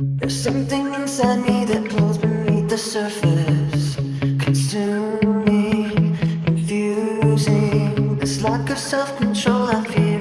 There's something inside me that pulls beneath the surface Consuming, confusing This lack of self-control I feel.